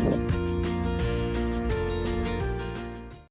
Bye.